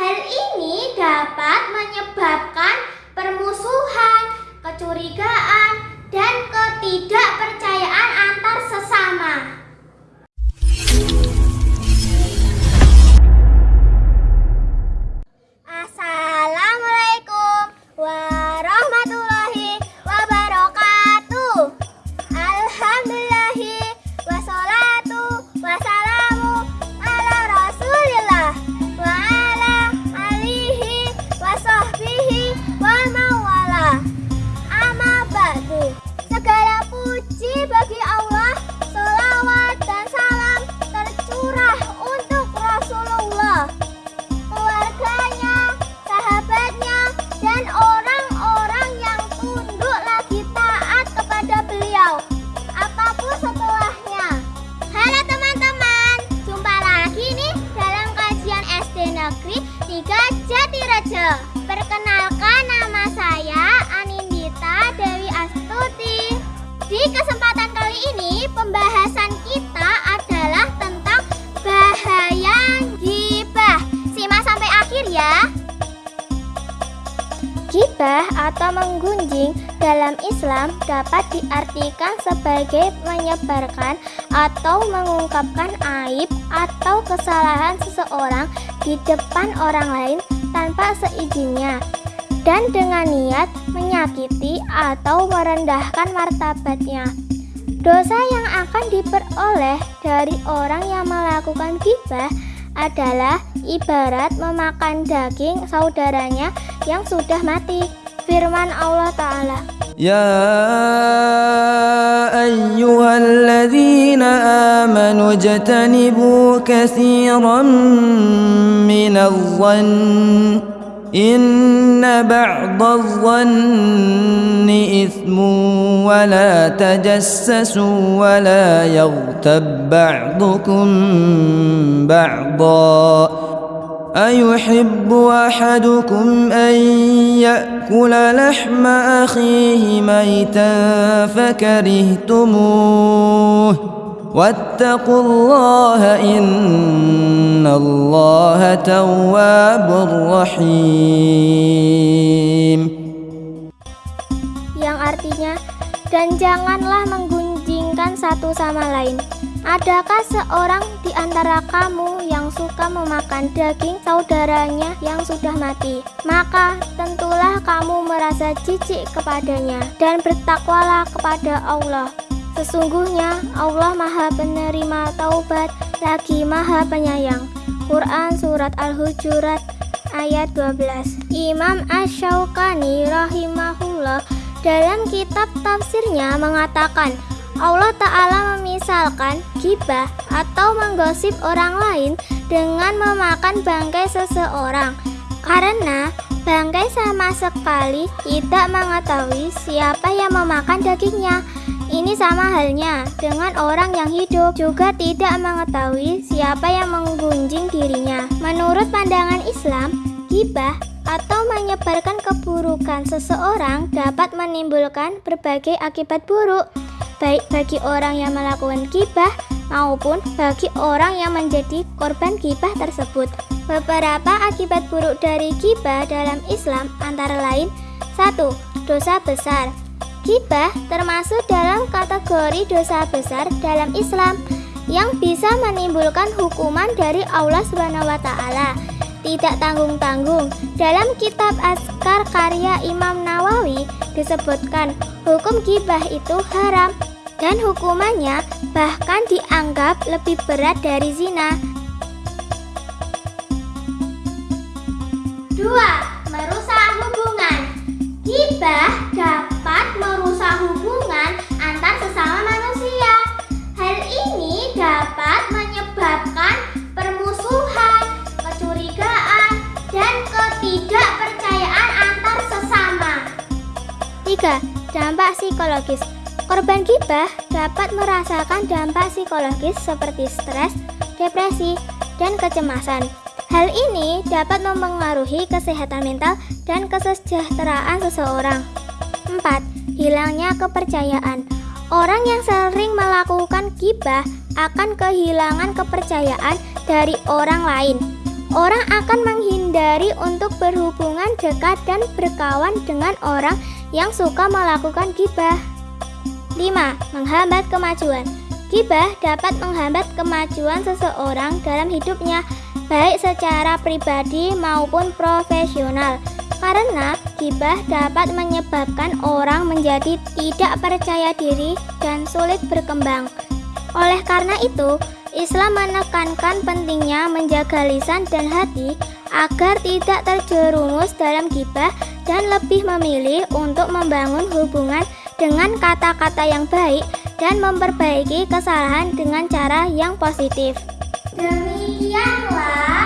Hal ini dapat menyebabkan permusuhan, kecurigaan, dan ketidakpercayaan antar sesama. Negeri 3 Jatirejo. Perkenalkan nama saya Anindita Dewi Astuti. Di kesempatan kali ini pembahasan kita adalah tentang bahaya gibah. Simak sampai akhir ya. Gibah atau menggunjing dalam Islam dapat diartikan sebagai menyebarkan atau mengungkapkan aib atau kesalahan seseorang di depan orang lain tanpa seizinnya dan dengan niat menyakiti atau merendahkan martabatnya. Dosa yang akan diperoleh dari orang yang melakukan gibah adalah ibarat memakan daging saudaranya yang sudah mati. Firman Allah Ta'ala. أيها الذين آمنوا اجتنبوا كثيرا من الظن إن بعض الظن إثم ولا تجسسوا ولا يغتب بعضكم بعضا أيحب أحدكم أن يأكل لحم أخيه ميتا فكرهتموه واتقوا الله إن الله تواب رحيم yang artinya dan janganlah menggunjingkan satu sama lain. Adakah seorang di antara kamu yang suka memakan daging saudaranya yang sudah mati? Maka tentulah kamu merasa jijik kepadanya dan bertakwalah kepada Allah. Sesungguhnya Allah Maha Penerima Taubat lagi Maha Penyayang. Quran Surat Al-Hujurat ayat 12 Imam Ash-Shawqani rahimahullah dalam kitab tafsirnya mengatakan Allah Ta'ala memisalkan gibah atau menggosip orang lain dengan memakan bangkai seseorang. Karena bangkai sama sekali tidak mengetahui siapa yang memakan dagingnya. Ini sama halnya dengan orang yang hidup juga tidak mengetahui siapa yang menggunjing dirinya. Menurut pandangan Islam gibah atau menyebarkan keburukan seseorang dapat menimbulkan berbagai akibat buruk baik bagi orang yang melakukan gibah maupun bagi orang yang menjadi korban gibah tersebut. Beberapa akibat buruk dari gibah dalam Islam antara lain 1. Dosa besar. Gibah termasuk dalam kategori dosa besar dalam Islam yang bisa menimbulkan hukuman dari Allah taala tidak tanggung-tanggung. Dalam kitab Askar karya Imam Nawawi disebutkan hukum gibah itu haram dan hukumannya bahkan dianggap lebih berat dari zina. 2. 3. Dampak psikologis Korban gibah dapat merasakan dampak psikologis seperti stres, depresi, dan kecemasan. Hal ini dapat mempengaruhi kesehatan mental dan kesejahteraan seseorang. 4. Hilangnya kepercayaan Orang yang sering melakukan gibah akan kehilangan kepercayaan dari orang lain. Orang akan menghindari untuk berhubungan dekat dan berkawan dengan orang yang suka melakukan gibah. 5. Menghambat kemajuan Gibah dapat menghambat kemajuan seseorang dalam hidupnya, baik secara pribadi maupun profesional. Karena gibah dapat menyebabkan orang menjadi tidak percaya diri dan sulit berkembang. Oleh karena itu, Islam menekankan pentingnya menjaga lisan dan hati agar tidak terjerumus dalam gibah dan lebih memilih untuk membangun hubungan dengan kata-kata yang baik dan memperbaiki kesalahan dengan cara yang positif. Demikianlah